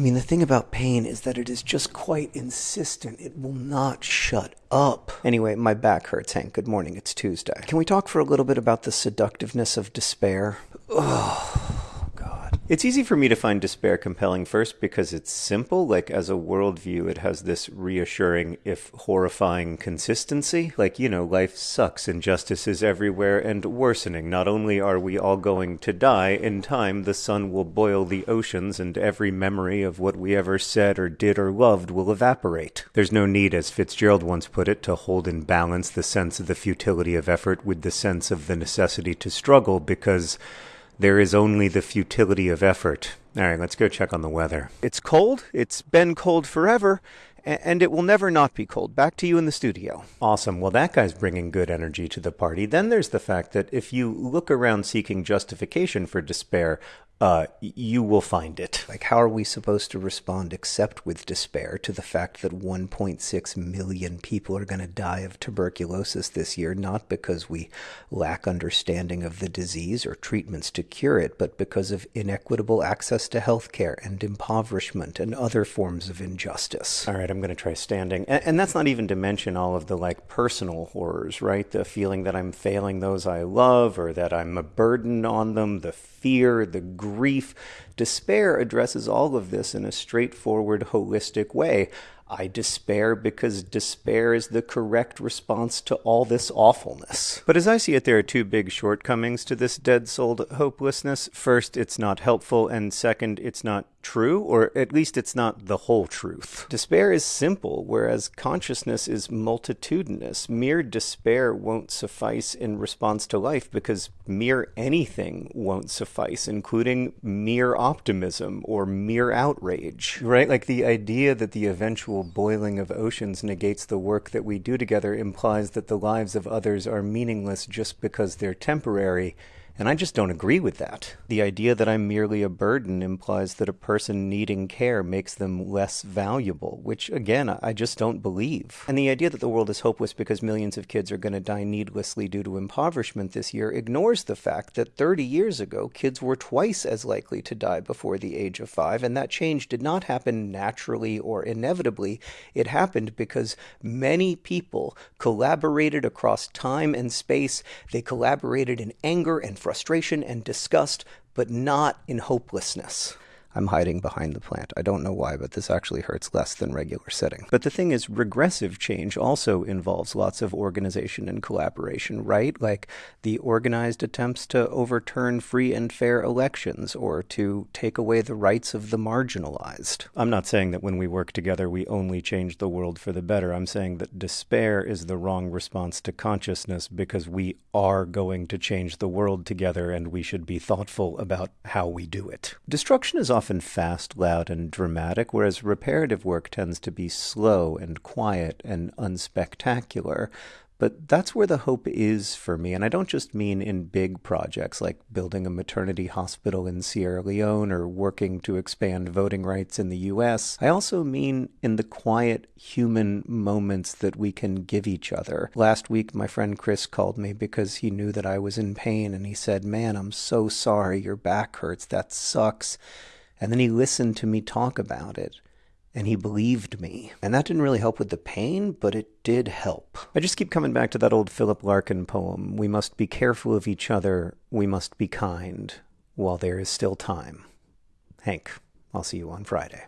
mean, the thing about pain is that it is just quite insistent. It will not shut up. Anyway, my back hurts, Hank. Good morning. It's Tuesday. Can we talk for a little bit about the seductiveness of despair? Oh. It's easy for me to find despair compelling first because it's simple. Like, as a worldview, it has this reassuring, if horrifying, consistency. Like, you know, life sucks, injustice is everywhere and worsening. Not only are we all going to die, in time the sun will boil the oceans and every memory of what we ever said or did or loved will evaporate. There's no need, as Fitzgerald once put it, to hold in balance the sense of the futility of effort with the sense of the necessity to struggle because there is only the futility of effort. All right, let's go check on the weather. It's cold. It's been cold forever, and it will never not be cold. Back to you in the studio. Awesome. Well, that guy's bringing good energy to the party. Then there's the fact that if you look around seeking justification for despair, uh, you will find it. Like, how are we supposed to respond except with despair to the fact that 1.6 million people are going to die of tuberculosis this year, not because we lack understanding of the disease or treatments to cure it, but because of inequitable access to health care and impoverishment and other forms of injustice? All right, I'm going to try standing. And, and that's not even to mention all of the like personal horrors, right? The feeling that I'm failing those I love or that I'm a burden on them, the fear, the grief. Despair addresses all of this in a straightforward, holistic way. I despair because despair is the correct response to all this awfulness. But as I see it, there are two big shortcomings to this dead souled hopelessness. First, it's not helpful, and second, it's not true, or at least it's not the whole truth. Despair is simple, whereas consciousness is multitudinous. Mere despair won't suffice in response to life because mere anything won't suffice, including mere optimism or mere outrage. Right? Like the idea that the eventual boiling of oceans negates the work that we do together implies that the lives of others are meaningless just because they're temporary and I just don't agree with that. The idea that I'm merely a burden implies that a person needing care makes them less valuable, which again, I just don't believe. And the idea that the world is hopeless because millions of kids are going to die needlessly due to impoverishment this year ignores the fact that 30 years ago, kids were twice as likely to die before the age of five, and that change did not happen naturally or inevitably. It happened because many people collaborated across time and space. They collaborated in anger and frustration frustration and disgust, but not in hopelessness. I'm hiding behind the plant. I don't know why, but this actually hurts less than regular sitting. But the thing is, regressive change also involves lots of organization and collaboration, right? Like the organized attempts to overturn free and fair elections or to take away the rights of the marginalized. I'm not saying that when we work together, we only change the world for the better. I'm saying that despair is the wrong response to consciousness because we are going to change the world together and we should be thoughtful about how we do it. Destruction is often fast, loud, and dramatic, whereas reparative work tends to be slow and quiet and unspectacular. But that's where the hope is for me. And I don't just mean in big projects like building a maternity hospital in Sierra Leone or working to expand voting rights in the US. I also mean in the quiet human moments that we can give each other. Last week, my friend Chris called me because he knew that I was in pain and he said, Man, I'm so sorry. Your back hurts. That sucks. And then he listened to me talk about it and he believed me. And that didn't really help with the pain, but it did help. I just keep coming back to that old Philip Larkin poem We must be careful of each other, we must be kind while there is still time. Hank, I'll see you on Friday.